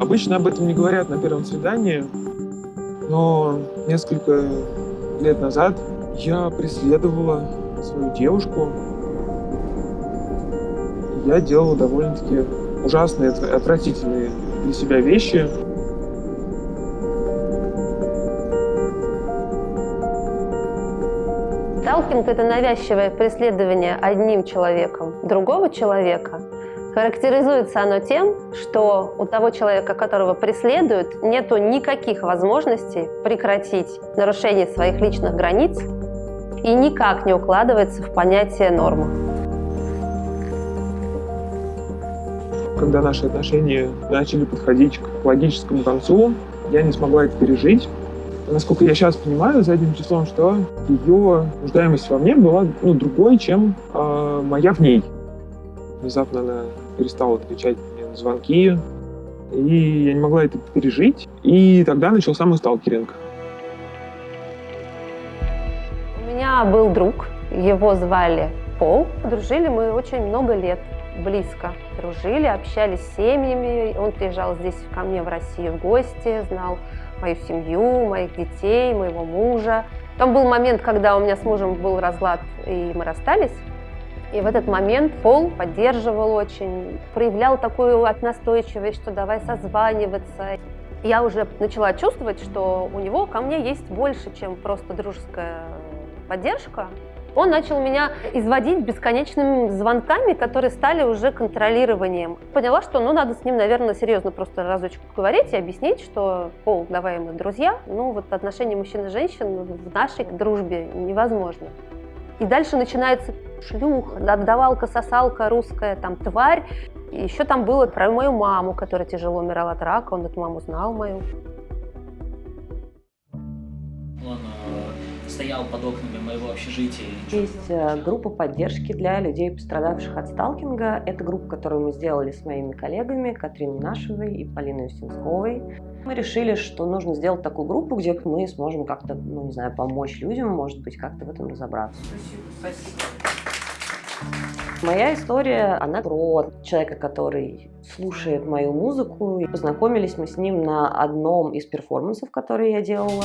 Обычно об этом не говорят на первом свидании, но несколько лет назад я преследовала свою девушку. Я делала довольно-таки ужасные, отвратительные для себя вещи. Сталкинг – это навязчивое преследование одним человеком другого человека. Характеризуется оно тем, что у того человека, которого преследуют, нет никаких возможностей прекратить нарушение своих личных границ и никак не укладывается в понятие нормы. Когда наши отношения начали подходить к логическому концу, я не смогла это пережить насколько я сейчас понимаю, задним числом, что ее нуждаемость во мне была ну, другой, чем э, моя в ней. Внезапно она перестала отвечать мне на звонки, и я не могла это пережить. И тогда начался мой сталкеринг. У меня был друг, его звали Пол. Дружили мы очень много лет, близко дружили, общались с семьями. Он приезжал здесь ко мне в Россию в гости, знал мою семью, моих детей, моего мужа. Там был момент, когда у меня с мужем был разлад, и мы расстались. И в этот момент Пол поддерживал очень, проявлял такую настойчивость, что давай созваниваться. Я уже начала чувствовать, что у него ко мне есть больше, чем просто дружеская поддержка. Он начал меня изводить бесконечными звонками, которые стали уже контролированием. Поняла, что ну, надо с ним, наверное, серьезно просто разочек поговорить и объяснить, что, пол, давай мы друзья, ну вот отношения мужчин и женщин в нашей дружбе невозможно. И дальше начинается шлюха, отдавалка, сосалка, русская там тварь. И еще там было про мою маму, которая тяжело умирала от рака, он эту маму знал мою. Он стоял под окнами моего общежития. Есть э, группа поддержки для людей, пострадавших от сталкинга. Это группа, которую мы сделали с моими коллегами Катриной Нашевой и Полиной Устинсковой. Мы решили, что нужно сделать такую группу, где мы сможем как-то, ну не знаю, помочь людям, может быть, как-то в этом разобраться. Спасибо. Моя история, она про человека, который слушает мою музыку. Познакомились мы с ним на одном из перформансов, которые я делала.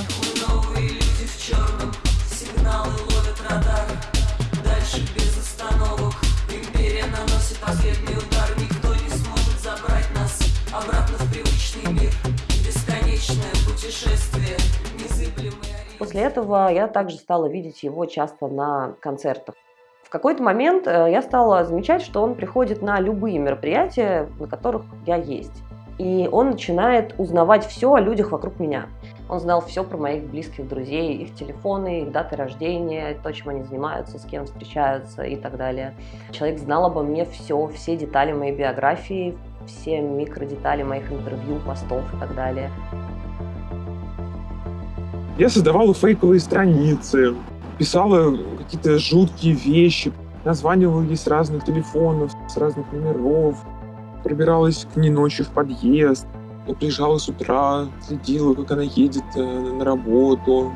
После этого я также стала видеть его часто на концертах. Какой-то момент э, я стала замечать, что он приходит на любые мероприятия, на которых я есть. И он начинает узнавать все о людях вокруг меня. Он знал все про моих близких друзей, их телефоны, их даты рождения, то, чем они занимаются, с кем встречаются и так далее. Человек знал обо мне все, все детали моей биографии, все микродетали моих интервью, постов и так далее. Я создавала фейковые страницы, писала какие-то жуткие вещи, названивала ей с разных телефонов, с разных номеров, пробиралась к ней ночью в подъезд, приезжала с утра, следила, как она едет э, на работу.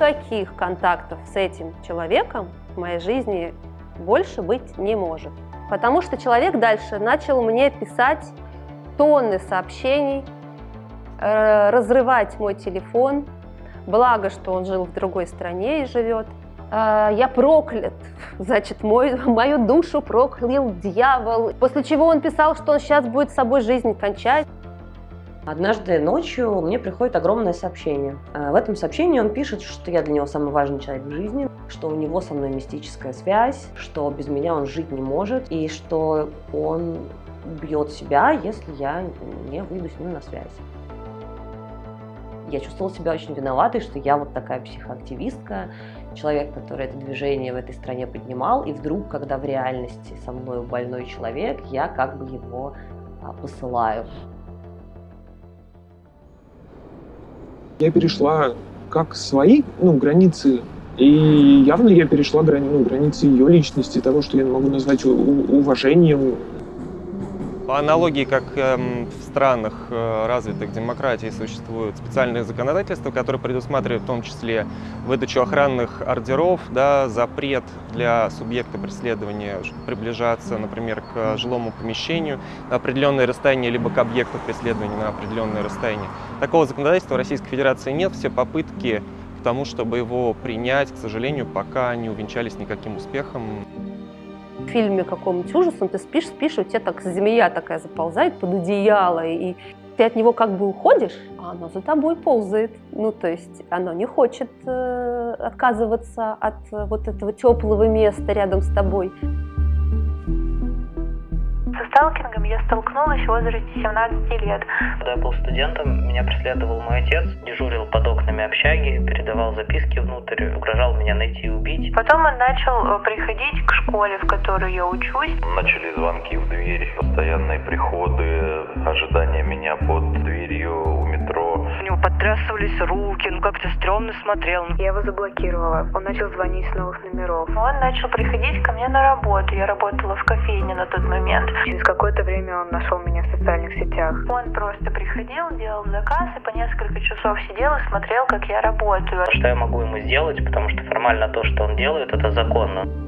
Каких контактов с этим человеком в моей жизни больше быть не может. Потому что человек дальше начал мне писать тонны сообщений, э, разрывать мой телефон. Благо, что он жил в другой стране и живет. Э, я проклят, значит, мой, мою душу проклял дьявол. После чего он писал, что он сейчас будет с собой жизнь кончать. Однажды ночью мне приходит огромное сообщение. Э, в этом сообщении он пишет, что я для него самый важный человек в жизни, что у него со мной мистическая связь, что без меня он жить не может, и что он убьет себя, если я не выйду с ним на связь. Я чувствовала себя очень виноватой, что я вот такая психоактивистка, человек, который это движение в этой стране поднимал, и вдруг, когда в реальности со мной больной человек, я как бы его а, посылаю. Я перешла как свои ну, границы, и явно я перешла грани, ну, границы ее личности, того, что я могу назвать уважением. По аналогии, как эм, в странах э, развитых демократий существуют специальные законодательства, которые предусматривают в том числе выдачу охранных ордеров, да, запрет для субъекта преследования приближаться, например, к жилому помещению на определенное расстояние, либо к объекту преследования на определенное расстояние. Такого законодательства в Российской Федерации нет. Все попытки к тому, чтобы его принять, к сожалению, пока не увенчались никаким успехом фильме каком-нибудь ужасном ты спишь, спишь, и у тебя так змея такая заползает под одеяло, и ты от него как бы уходишь, а оно за тобой ползает. Ну, то есть оно не хочет э, отказываться от вот этого теплого места рядом с тобой. Сталкингом я столкнулась в возрасте 17 лет. Когда я был студентом, меня преследовал мой отец, дежурил под окнами общаги, передавал записки внутрь, угрожал меня найти и убить. Потом он начал э, приходить к школе, в которой я учусь. Начали звонки в дверь, постоянные приходы, ожидание меня под дверью у метро. У него подтрясывались руки, ну как-то стрёмно смотрел. Я его заблокировала. Он начал звонить с новых номеров. Он начал приходить ко мне на работу. Я работала в кофейне на тот момент. Через какое-то время он нашел меня в социальных сетях. Он просто приходил, делал заказ и по несколько часов сидел и смотрел, как я работаю. Что я могу ему сделать, потому что формально то, что он делает, это законно.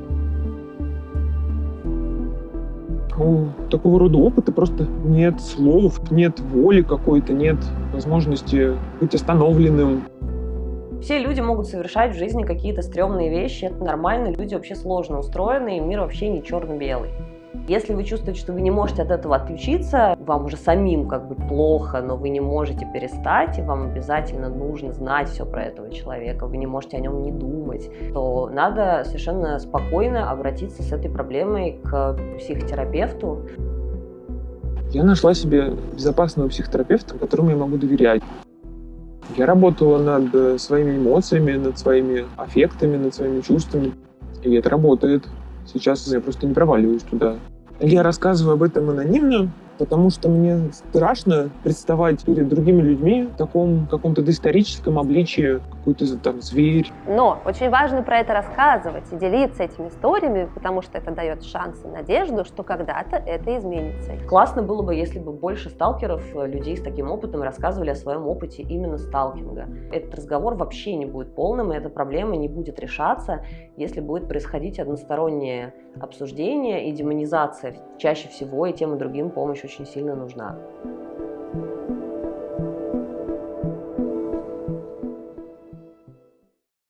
У такого рода опыта просто нет слов, нет воли какой-то, нет возможности быть остановленным. Все люди могут совершать в жизни какие-то стрёмные вещи, это нормально, люди вообще сложно устроены, и мир вообще не черно-белый. Если вы чувствуете, что вы не можете от этого отключиться, вам уже самим как бы плохо, но вы не можете перестать, и вам обязательно нужно знать все про этого человека, вы не можете о нем не думать, то надо совершенно спокойно обратиться с этой проблемой к психотерапевту. Я нашла себе безопасного психотерапевта, которому я могу доверять. Я работала над своими эмоциями, над своими аффектами, над своими чувствами. И это работает. Сейчас я просто не проваливаюсь туда. Я рассказываю об этом анонимно, потому что мне страшно представать перед другими людьми в таком каком-то доисторическом обличии, какой-то там зверь. Но очень важно про это рассказывать и делиться этими историями, потому что это дает шанс и надежду, что когда-то это изменится. Классно было бы, если бы больше сталкеров, э, людей с таким опытом, рассказывали о своем опыте именно сталкинга. Этот разговор вообще не будет полным, и эта проблема не будет решаться, если будет происходить одностороннее обсуждение и демонизация. Чаще всего и тем и другим помощь очень сильно нужна.